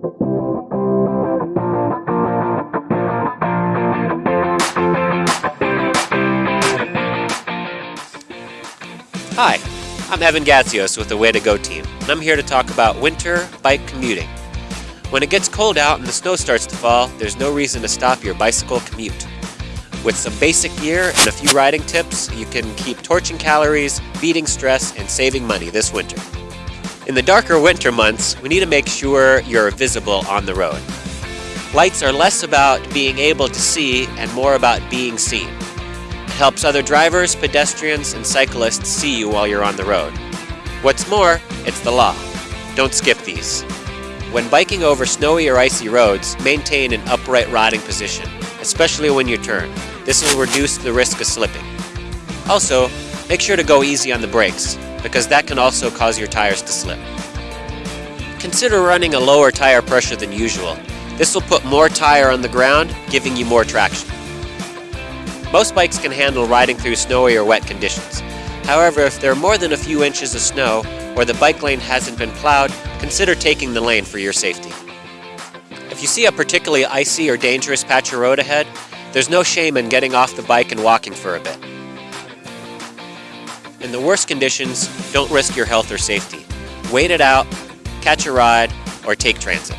Hi, I'm Evan Gatsios with the Way to Go team, and I'm here to talk about winter bike commuting. When it gets cold out and the snow starts to fall, there's no reason to stop your bicycle commute. With some basic gear and a few riding tips, you can keep torching calories, beating stress, and saving money this winter. In the darker winter months, we need to make sure you're visible on the road. Lights are less about being able to see and more about being seen. It helps other drivers, pedestrians, and cyclists see you while you're on the road. What's more, it's the law. Don't skip these. When biking over snowy or icy roads, maintain an upright riding position, especially when you turn. This will reduce the risk of slipping. Also, make sure to go easy on the brakes, because that can also cause your tires to slip. Consider running a lower tire pressure than usual. This will put more tire on the ground, giving you more traction. Most bikes can handle riding through snowy or wet conditions. However, if there are more than a few inches of snow, or the bike lane hasn't been plowed, consider taking the lane for your safety. If you see a particularly icy or dangerous patch of road ahead, there's no shame in getting off the bike and walking for a bit. In the worst conditions, don't risk your health or safety. Wait it out, catch a ride, or take transit.